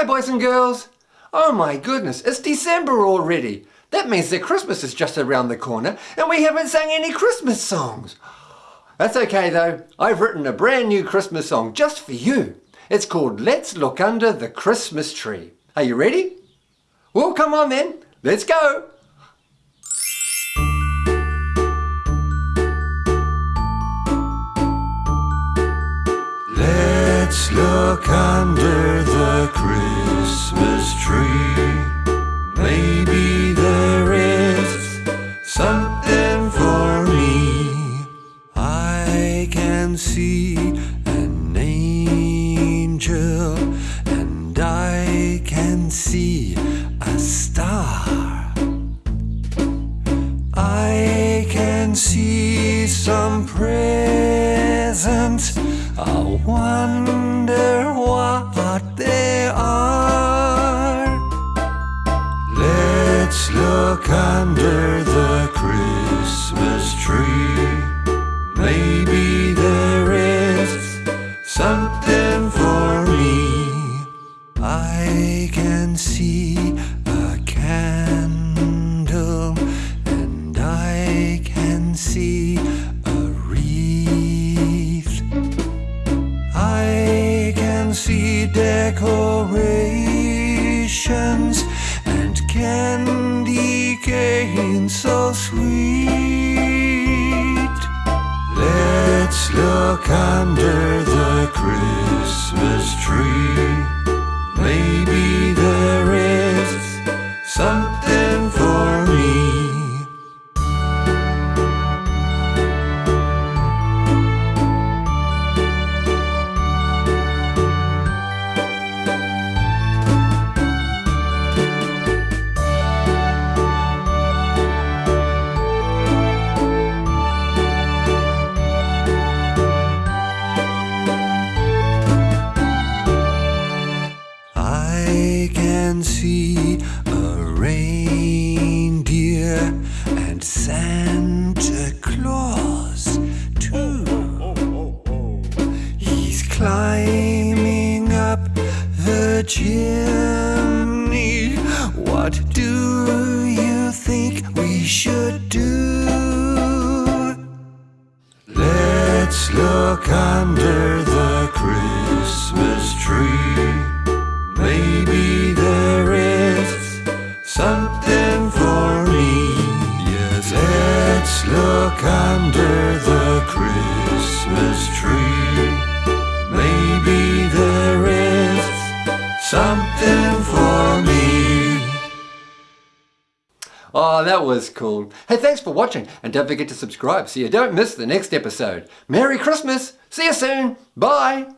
Hi boys and girls. Oh my goodness, it's December already. That means that Christmas is just around the corner and we haven't sang any Christmas songs. That's okay though. I've written a brand new Christmas song just for you. It's called Let's Look Under the Christmas Tree. Are you ready? Well, come on then. Let's go. Let's look under the Christmas tree. Maybe there is something for me. I can see an angel, and I can see a star. I can see some presents. I wonder under the Christmas tree. Maybe there is something for me. I can see a candle, and I can see a wreath. I can see decorations so sweet. Let's look under the Christmas tree. Can see a reindeer and Santa Claus too. He's climbing up the chimney. What do you think we should do? Let's look under look under the Christmas tree. Maybe there is something for me. Oh, that was cool. Hey, thanks for watching and don't forget to subscribe so you don't miss the next episode. Merry Christmas. See you soon. Bye.